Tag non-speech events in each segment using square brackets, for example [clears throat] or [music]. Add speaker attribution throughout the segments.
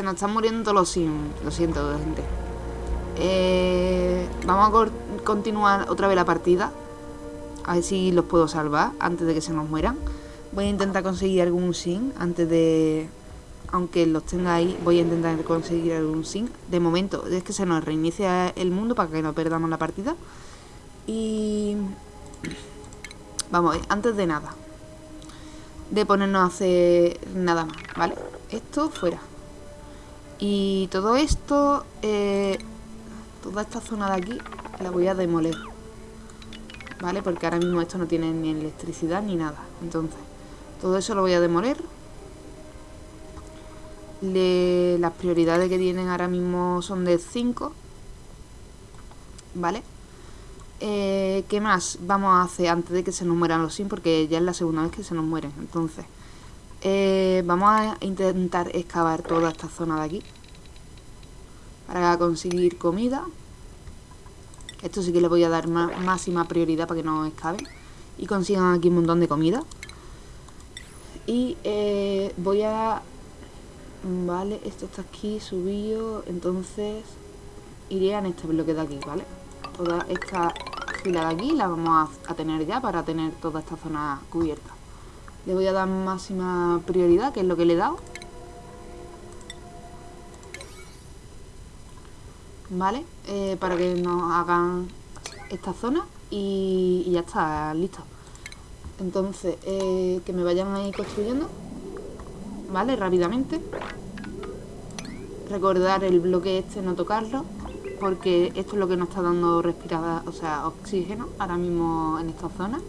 Speaker 1: Se nos están muriendo todos los sims. Lo siento, gente. Eh, vamos a continuar otra vez la partida. A ver si los puedo salvar antes de que se nos mueran. Voy a intentar conseguir algún sim antes de... Aunque los tenga ahí, voy a intentar conseguir algún sim. De momento, es que se nos reinicia el mundo para que no perdamos la partida. Y... [clears throat] Vamos, antes de nada. De ponernos a hacer nada más, ¿vale? Esto fuera. Y todo esto... Eh, toda esta zona de aquí la voy a demoler. ¿Vale? Porque ahora mismo esto no tiene ni electricidad ni nada. Entonces, todo eso lo voy a demoler. las prioridades que tienen ahora mismo son de 5. ¿Vale? Eh, ¿Qué más vamos a hacer antes de que se nos mueran los sims? Porque ya es la segunda vez que se nos mueren. Entonces, eh, vamos a intentar excavar toda esta zona de aquí. Para conseguir comida. Esto sí que le voy a dar máxima prioridad para que no excaven. Y consigan aquí un montón de comida. Y eh, voy a... Vale, esto está aquí subido. Entonces iré en este bloque de aquí, ¿vale? Toda esta fila de aquí la vamos a, tener ya para tener toda esta zona cubierta. Le voy a dar máxima prioridad, que es lo que le he dado. ¿Vale? Eh, para que nos hagan esta zona y, ya está, listo. Entonces, eh, que me vayan ahí construyendo. ¿Vale? Rápidamente. Recordar el bloque este, no tocarlo porque esto es lo que nos está dando respirada, o sea, oxígeno ahora mismo en esta zona.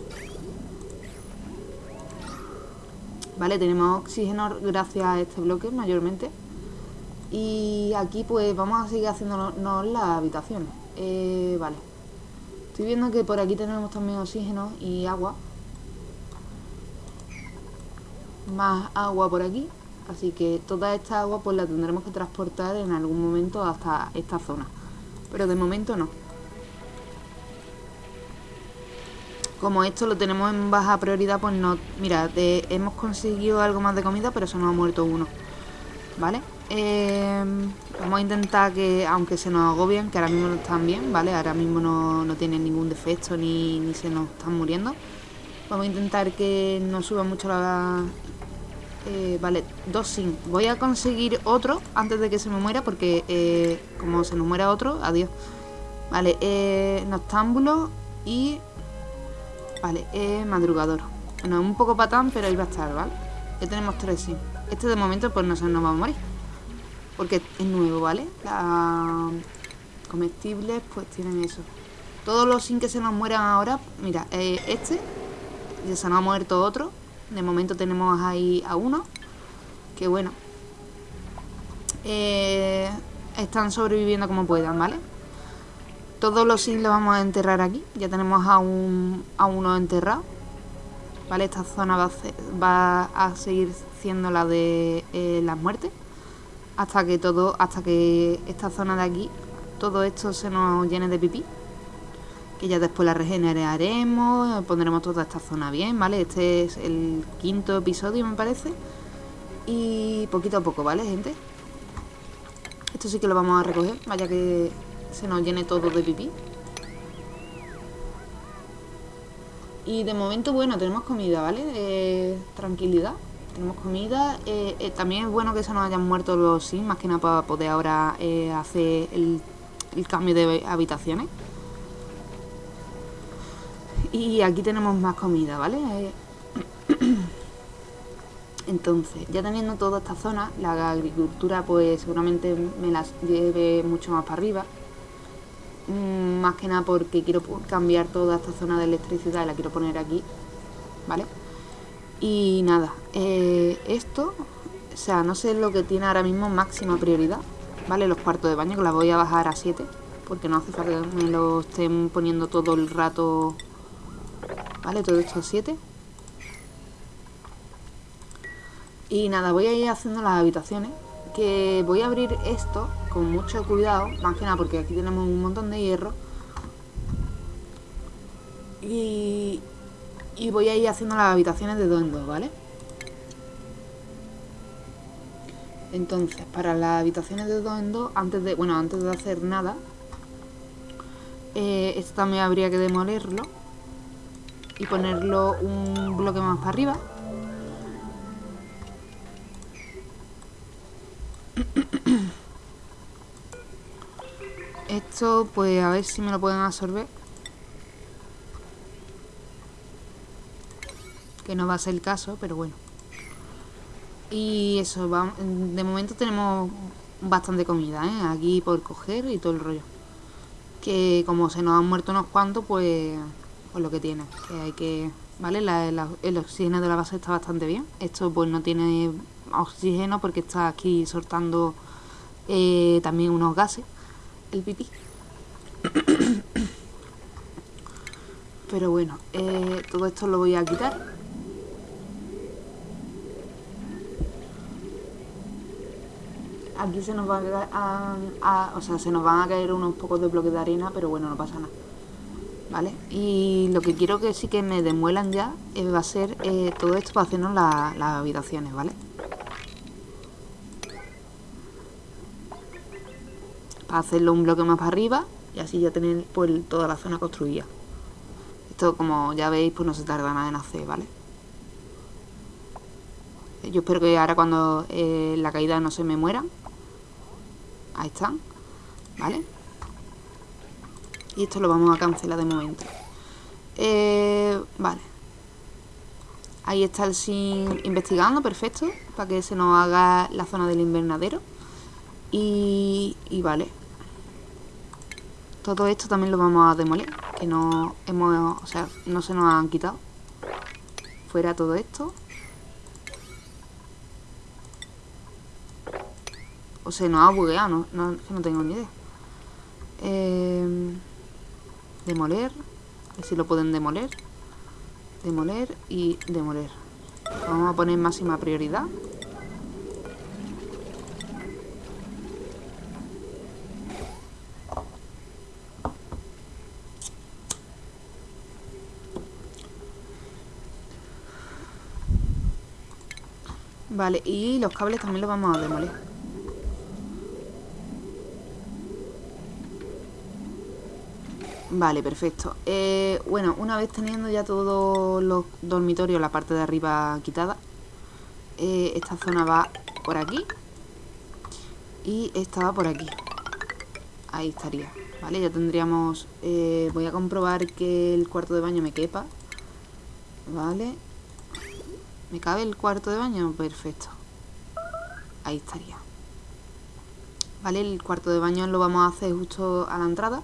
Speaker 1: Vale, tenemos oxígeno gracias a este bloque mayormente. Y aquí pues vamos a seguir haciéndonos las habitaciones. Eh, vale. Estoy viendo que por aquí tenemos también oxígeno y agua. Más agua por aquí. Así que toda esta agua pues la tendremos que transportar en algún momento hasta esta zona. Pero de momento no. Como esto lo tenemos en baja prioridad, pues no... Mira, hemos conseguido algo más de comida, pero se nos ha muerto uno. ¿Vale? Eh, vamos a intentar que, aunque se nos agobien, que ahora mismo no están bien, ¿vale? Ahora mismo no, no tienen ningún defecto ni, ni se nos están muriendo. Vamos a intentar que no suba mucho la, eh, vale, dos sin. Voy a conseguir otro antes de que se me muera porque eh, como se nos muera otro, adiós. Vale, eh, noctámbulo y... Vale, eh, madrugador. Bueno, es un poco patán, pero ahí va a estar, ¿vale? Ya tenemos tres sin. Este de momento pues no se nos va a morir. Porque es nuevo, ¿vale? Las comestibles pues tienen eso. Todos los sin que se nos mueran ahora, mira, eh, este, ya se nos ha muerto otro de momento tenemos ahí a uno. Que bueno. Eh, están sobreviviendo como puedan, ¿vale? Todos los sims los vamos a enterrar aquí. Ya tenemos a, un, a uno enterrado. ¿Vale? Esta zona va a, va a seguir siendo la de eh, las muertes. Hasta que todo, hasta que esta zona de aquí, todo esto se nos llene de pipí que ya después la regeneraremos, pondremos toda esta zona bien, ¿vale? Este es el quinto episodio, me parece. Y poquito a poco, ¿vale, gente? Esto sí que lo vamos a recoger, vaya que se nos llene todo de pipí. Y de momento, bueno, tenemos comida, ¿vale? Eh, tranquilidad. Tenemos comida. Eh, eh, también es bueno que se nos hayan muerto los sims, más que nada para poder ahora hacer el cambio de habitaciones. Y aquí tenemos más comida, ¿vale? Eh, [coughs] entonces, ya teniendo toda esta zona, la agricultura pues seguramente me las lleve mucho más para arriba. Mm, más que nada porque quiero cambiar toda esta zona de electricidad y la quiero poner aquí, ¿vale? Y nada, eh, esto, o sea, no sé lo que tiene ahora mismo máxima prioridad, ¿vale? Los cuartos de baño, que las voy a bajar a 7, porque no hace falta que me lo estén poniendo todo el rato ¿Vale? Todo esto 7. Y nada, voy a ir haciendo las habitaciones. Que voy a abrir esto con mucho cuidado. Más que nada porque aquí tenemos un montón de hierro. Y, y voy a ir haciendo las habitaciones de dos en dos, ¿vale? Entonces, para las habitaciones de dos en dos, antes de, bueno, antes de hacer nada, eh, esto también habría que demolerlo y ponerlo un bloque más para arriba. [coughs] Esto, pues a ver si me lo pueden absorber. Que no va a ser el caso, pero bueno. Y eso, de momento tenemos bastante comida, ¿eh? Aquí por coger y todo el rollo. Que como se nos han muerto unos cuantos, pues, pues lo que tiene. Que hay que... ¿Vale? el oxígeno de la base está bastante bien. Esto pues no tiene oxígeno porque está aquí soltando eh, también unos gases. El pipí. [coughs] Pero bueno, eh, todo esto lo voy a quitar. Aquí se nos va a, o sea, se nos van a caer unos pocos de bloques de arena, pero bueno, no pasa nada. ¿Vale? Y lo que quiero que sí que me demuelan ya eh, va a ser eh, todo esto para hacernos las habitaciones, ¿vale? Para hacerlo un bloque más para arriba y así ya tener pues toda la zona construida. Esto como ya veis pues no se tarda nada en hacer, ¿vale? Yo espero que ahora cuando eh, la caída no se me muera Ahí están, ¿vale? Y esto lo vamos a cancelar de momento. Eh, vale. Ahí está el sin investigando, perfecto. Para que se nos haga la zona del invernadero. Y, y vale. Todo esto también lo vamos a demoler. Que no hemos, o sea, no se nos han quitado. Fuera todo esto. Se nos ha bugueado, no, no, no tengo ni idea. Eh, demoler. A ver si lo pueden demoler. Demoler y demoler. Vamos a poner máxima prioridad. Vale, y los cables también los vamos a demoler. Vale, perfecto. Eh, bueno, una vez teniendo ya todos los dormitorios, la parte de arriba quitada, eh, esta zona va por aquí y esta va por aquí. Ahí estaría, ¿vale? Ya tendríamos... Eh, voy a comprobar que el cuarto de baño me quepa. ¿Vale? ¿Me cabe el cuarto de baño? Perfecto. Ahí estaría. ¿Vale? El cuarto de baño lo vamos a hacer justo a la entrada.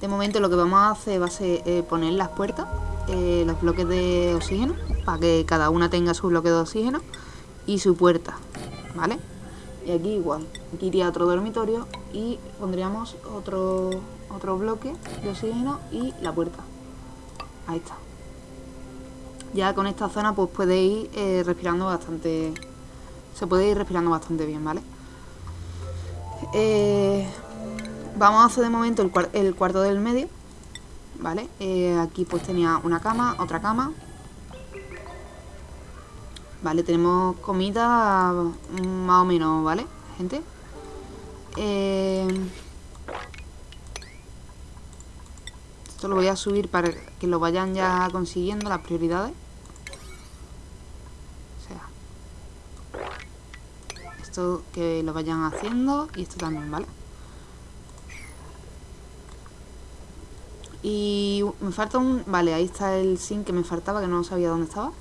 Speaker 1: De momento lo que vamos a hacer va a ser eh, poner las puertas, eh, los bloques de oxígeno, para que cada una tenga su bloque de oxígeno y su puerta, ¿vale? Y aquí igual, aquí iría otro dormitorio y pondríamos otro, otro bloque de oxígeno y la puerta. Ahí está. Ya con esta zona pues puede ir eh, respirando bastante... Se puede ir respirando bastante bien, ¿vale? Eh, Vamos a hacer de momento el, cuarto del medio. ¿Vale? Eh, aquí pues tenía una cama, otra cama. Vale, tenemos comida más o menos, ¿vale? Gente. Eh, esto lo voy a subir para que lo vayan ya consiguiendo las prioridades. O sea, esto que lo vayan haciendo y esto también, ¿vale? Y me falta un... Vale, ahí está el zinc que me faltaba, que no sabía dónde estaba.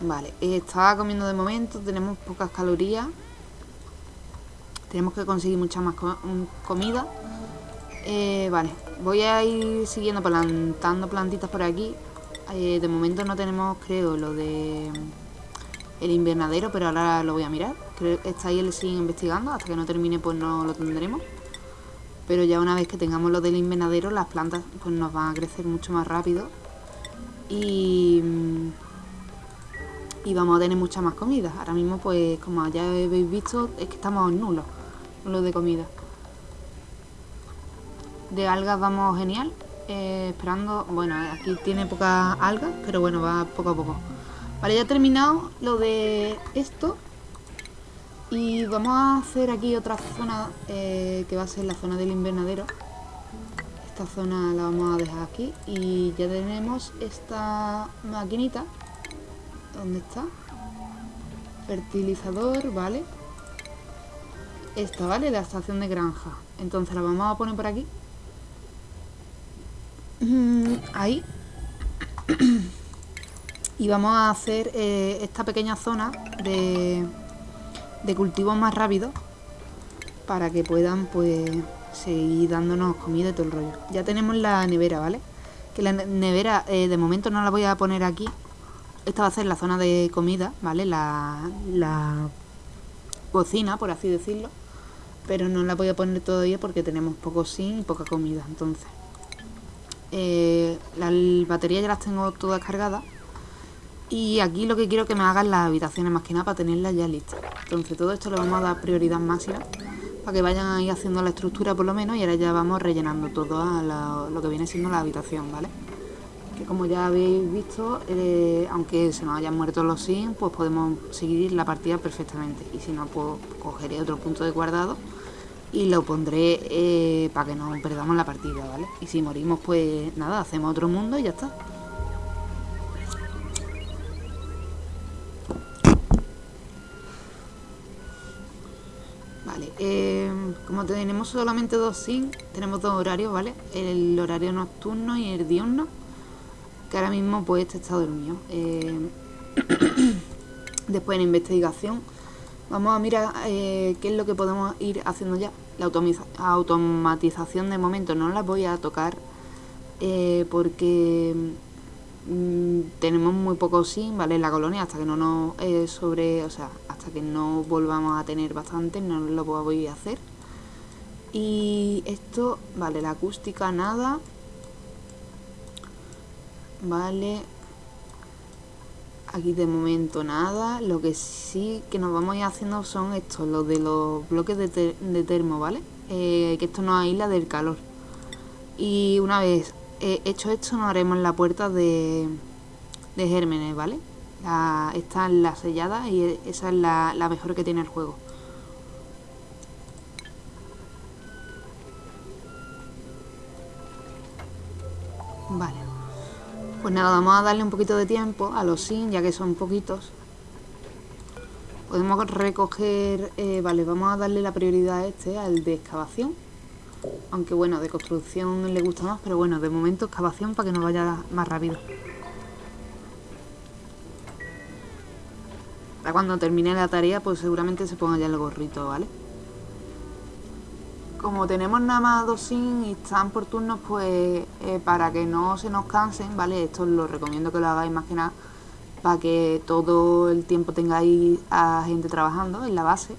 Speaker 1: Vale, eh, estaba comiendo de momento, tenemos pocas calorías. Tenemos que conseguir mucha más comida. Eh, vale, voy a ir siguiendo plantando plantitas por aquí. Eh, de momento no tenemos, creo, lo de el invernadero, pero ahora lo voy a mirar. Creo está ahí el sigue investigando, hasta que no termine pues no lo tendremos. Pero ya una vez que tengamos lo del invernadero, las plantas pues nos van a crecer mucho más rápido. Y, y vamos a tener mucha más comida. Ahora mismo pues como ya habéis visto, es que estamos nulos, nulos de comida. De algas vamos genial. eh, esperando... Bueno, aquí tiene poca alga, pero bueno, va poco a poco. Vale, ya he terminado lo de esto. Y vamos a hacer aquí otra zona eh, que va a ser la zona del invernadero. Esta zona la vamos a dejar aquí. Y ya tenemos esta maquinita. ¿Dónde está? Fertilizador, vale. Esta, ¿vale? La estación de granja. Entonces la vamos a poner por aquí. Mm, ahí. [clears throat] y vamos a hacer eh, esta pequeña zona de de cultivos más rápidos para que puedan pues seguir dándonos comida y todo el rollo. Ya tenemos la nevera, ¿vale? Que la nevera eh, de momento no la voy a poner aquí. Esta va a ser la zona de comida, ¿vale? La, la cocina, por así decirlo. Pero no la voy a poner todavía porque tenemos poco sin y poca comida. Entonces, eh, las baterías ya las tengo todas cargadas. Y aquí lo que quiero que me hagan las habitaciones más que nada para tenerlas ya listas. Entonces todo esto le vamos a dar prioridad máxima para que vayan ahí haciendo la estructura por lo menos y ahora ya vamos rellenando todo a lo que viene siendo la habitación, ¿vale? Que como ya habéis visto, eh, aunque se nos hayan muerto los sims, pues podemos seguir la partida perfectamente. Y si no, pues cogeré otro punto de guardado y lo pondré eh, para que no perdamos la partida, ¿vale? Y si morimos, pues nada, hacemos otro mundo y ya está. Eh, como tenemos solamente dos SIM, tenemos dos horarios, ¿vale? El horario nocturno y el diurno, que ahora mismo pues este está dormido. Eh, [coughs] después en investigación vamos a mirar eh, qué es lo que podemos ir haciendo ya. La automatización de momento no la voy a tocar porque mm, tenemos muy poco SIM, ¿vale? En la colonia hasta que no nos sobre, o sea, que no volvamos a tener bastante, no lo voy a hacer. Y esto, vale, la acústica nada. Vale. Aquí de momento nada. Lo que sí que nos vamos a ir haciendo son estos, los de los bloques de, termo, ¿vale? Eh, que esto nos aísla del calor. Y una vez hecho esto, nos haremos la puerta de, de gérmenes, ¿vale? esta es la sellada y esa es la, la mejor que tiene el juego. Vale. Pues nada, vamos a darle un poquito de tiempo a los sin, ya que son poquitos. Podemos recoger... Eh, vale, vamos a darle la prioridad a este, al de excavación. Aunque bueno, de construcción le gusta más, pero bueno, de momento excavación para que nos vaya más rápido. cuando termine la tarea, pues seguramente se ponga ya el gorrito, ¿vale? Como tenemos nada más dos sin y están por turnos, pues eh, para que no se nos cansen, ¿vale? Esto lo recomiendo que lo hagáis más que nada para que todo el tiempo tengáis a gente trabajando en la base.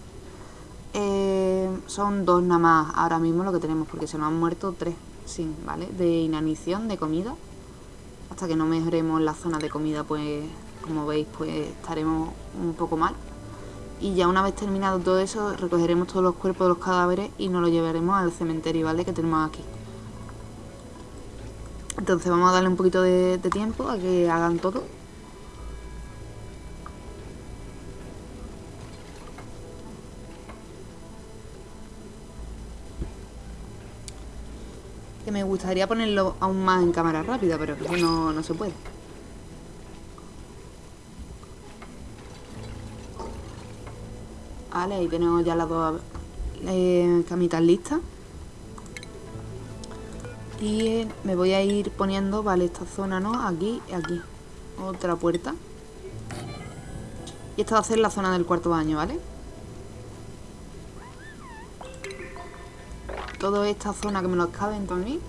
Speaker 1: Son dos nada más ahora mismo lo que tenemos, porque se nos han muerto tres, sin, ¿vale? De inanición, de comida. Hasta que no mejoremos la zona de comida, pues como veis pues estaremos un poco mal y ya una vez terminado todo eso recogeremos todos los cuerpos de los cadáveres y nos los llevaremos al cementerio vale que tenemos aquí entonces vamos a darle un poquito de, tiempo a que hagan todo que me gustaría ponerlo aún más en cámara rápida pero no, no se puede Vale, ahí tenemos ya las dos eh, camitas listas. Y me voy a ir poniendo, vale, esta zona, ¿no? Aquí y aquí. Otra puerta. Y esta va a ser la zona del cuarto baño, ¿vale? Toda esta zona que me lo cabe en mí.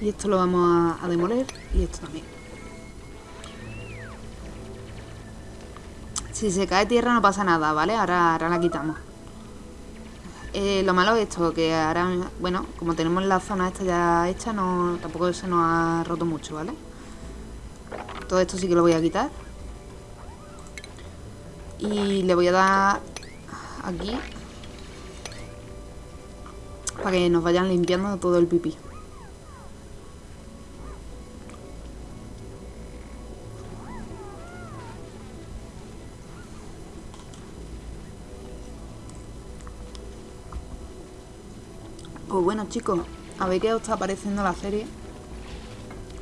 Speaker 1: Y esto lo vamos a, demoler y esto también. Si se cae tierra no pasa nada, ¿vale? Ahora, ahora la quitamos. Eh, lo malo es esto, que ahora, bueno, como tenemos la zona esta ya hecha, no, tampoco se nos ha roto mucho, ¿vale? Todo esto sí que lo voy a quitar. Y le voy a dar aquí para que nos vayan limpiando todo el pipí. Pues bueno chicos, a ver qué os está pareciendo la serie.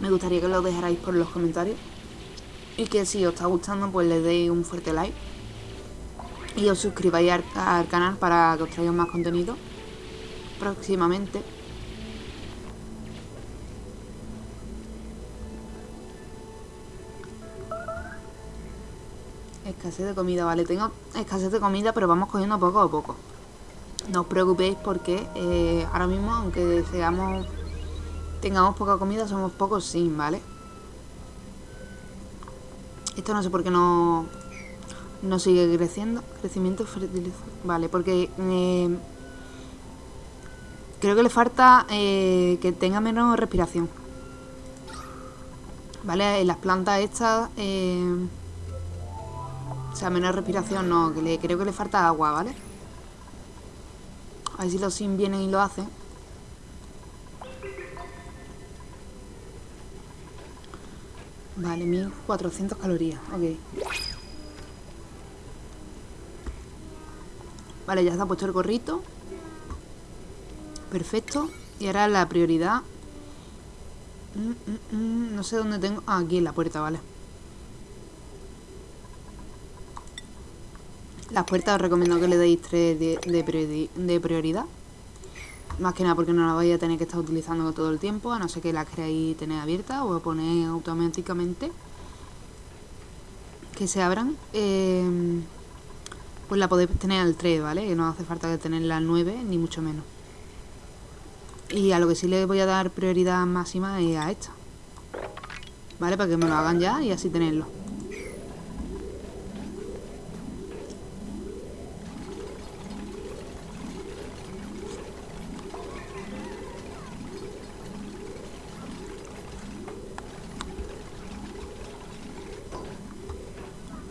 Speaker 1: Me gustaría que lo dejarais por los comentarios. Y que si os está gustando, pues le deis un fuerte like. Y os suscribáis al, canal para que os traiga más contenido próximamente. Escasez de comida, vale, tengo escasez de comida, pero vamos cogiendo poco a poco. No os preocupéis porque eh, ahora mismo, aunque seamos, tengamos poca comida, somos pocos sin, ¿vale? Esto no sé por qué no, no sigue creciendo. Crecimiento fertilización. Vale, porque eh, creo que le falta eh, que tenga menos respiración. Vale, las plantas estas... o sea, menos respiración no, que le, creo que le falta agua, ¿vale? A ver si los sim vienen y lo hacen. Vale, 1400 calorías, ok. Vale, ya está puesto el gorrito. Perfecto. Y ahora la prioridad. Mm, mm, mm, no sé dónde tengo. Ah, aquí en la puerta, vale. Las puertas os recomiendo que le deis 3 de, prioridad. Más que nada porque no las vais a tener que estar utilizando todo el tiempo, a no ser que las queráis tener abiertas o poner automáticamente que se abran. Eh, pues la podéis tener al 3, ¿vale? Que no hace falta tenerla al 9, ni mucho menos. Y a lo que sí le voy a dar prioridad máxima es a esta. ¿Vale? Para que me lo hagan ya y así tenerlo.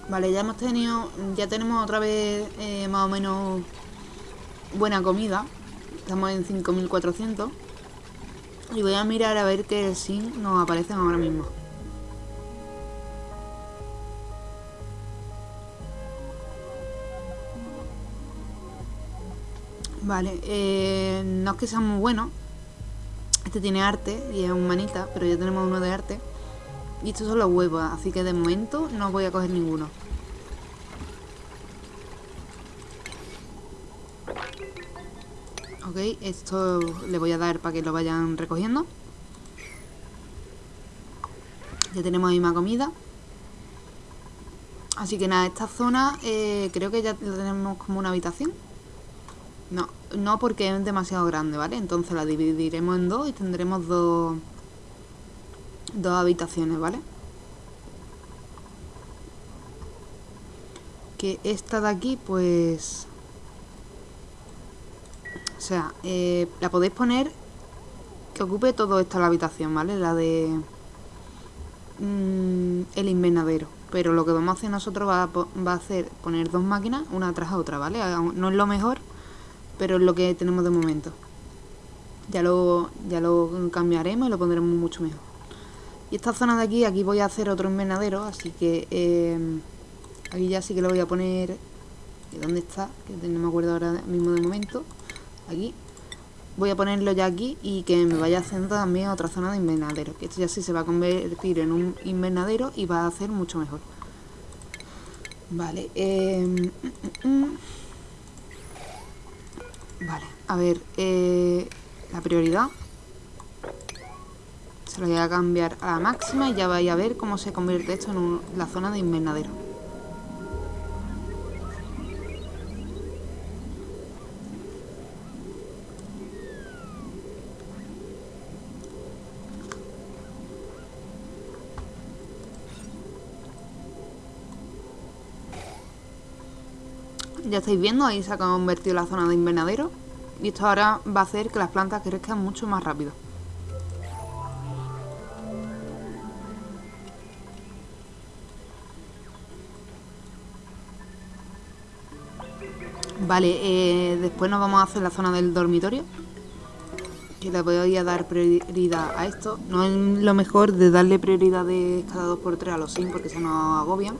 Speaker 1: Vale, ya hemos tenido, ya tenemos otra vez eh, más o menos buena comida. Estamos en 5400. Y voy a mirar a ver qué sí nos aparecen ahora mismo. Vale, eh, no es que sea muy bueno. Este tiene arte y es un manita, pero ya tenemos uno de arte. Y estos son los huevos, así que de momento no voy a coger ninguno. Ok, esto le voy a dar para que lo vayan recogiendo. Ya tenemos ahí más comida. Así que nada, esta zona eh, creo que ya la tenemos como una habitación. No, no porque es demasiado grande, ¿vale? Entonces la dividiremos en dos y tendremos dos, dos habitaciones, ¿vale? Que esta de aquí, pues... O sea, eh, la podéis poner que ocupe todo esto la habitación, ¿vale? La de... Mm, el invernadero. Pero lo que vamos a hacer nosotros va a, va a hacer poner dos máquinas una tras otra, ¿vale? No es lo mejor, pero es lo que tenemos de momento. Ya lo, ya lo cambiaremos y lo pondremos mucho mejor. Y esta zona de aquí, aquí voy a hacer otro invernadero, así que eh, aquí ya sí que lo voy a poner... ¿Dónde está? Que no me acuerdo ahora mismo de momento. Aquí. Voy a ponerlo ya aquí y que me vaya haciendo también otra zona de invernadero que esto ya sí se va a convertir en un invernadero y va a hacer mucho mejor. Vale em, vale a ver eh, la prioridad se lo voy a cambiar a la máxima y ya vais a ver cómo se convierte esto en la zona de invernadero Ya estáis viendo, ahí se ha convertido la zona de invernadero. Y esto ahora va a hacer que las plantas crezcan mucho más rápido. Vale, eh, después nos vamos a hacer la zona del dormitorio. Que le voy a dar prioridad a esto. No es lo mejor de darle prioridad de cada 2x3 a los sims porque se nos agobian.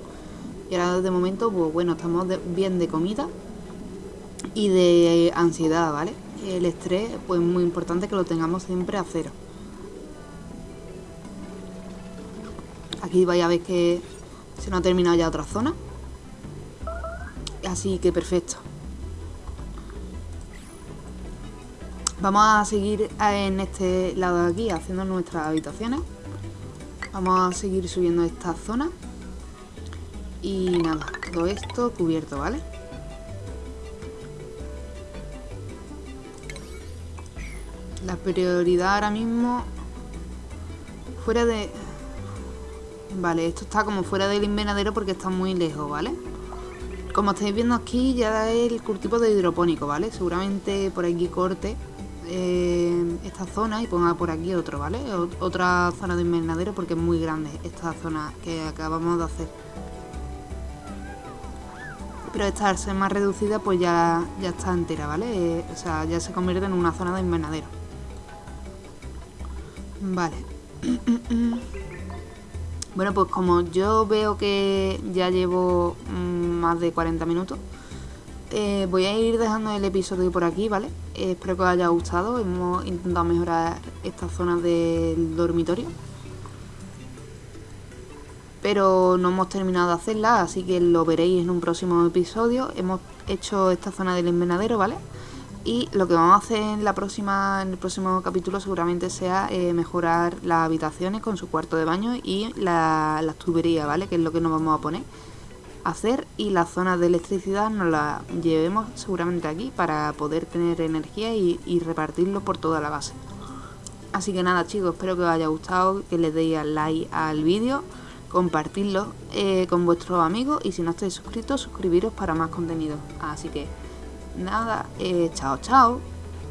Speaker 1: Y ahora de momento, pues bueno, estamos bien de comida y de ansiedad, ¿vale? El estrés, pues muy importante que lo tengamos siempre a cero. Aquí vais a ver que se nos ha terminado ya otra zona. Así que perfecto. Vamos a seguir en este lado de aquí haciendo nuestras habitaciones. Vamos a seguir subiendo esta zona. Y nada, todo esto cubierto, ¿vale? La prioridad ahora mismo... Fuera de... Vale, esto está como fuera del invernadero porque está muy lejos, ¿vale? Como estáis viendo aquí ya es el cultivo de hidropónico, ¿vale? Seguramente por aquí corte eh, esta zona y ponga por aquí otro, ¿vale? otra zona de invernadero porque es muy grande esta zona que acabamos de hacer. Pero esta ser más reducida pues ya, ya está entera, ¿vale? Eh, o sea, ya se convierte en una zona de invernadero. Vale. [clears throat] bueno, pues como yo veo que ya llevo mm, más de 40 minutos, eh, voy a ir dejando el episodio por aquí, ¿vale? Eh, espero que os haya gustado. Hemos intentado mejorar esta zona del dormitorio. Pero no hemos terminado de hacerla, así que lo veréis en un próximo episodio. Hemos hecho esta zona del invernadero, ¿vale? Y lo que vamos a hacer en, la próxima, en el próximo capítulo seguramente sea eh, mejorar las habitaciones con su cuarto de baño y la, las tuberías, ¿vale? Que es lo que nos vamos a poner hacer y la zona de electricidad nos la llevemos seguramente aquí para poder tener energía y, repartirlo por toda la base. Así que nada chicos, espero que os haya gustado, que le deis like al vídeo, compartirlo eh, con vuestros amigos y si no estáis suscritos, suscribiros para más contenido. Así que nada, eh, chao chao.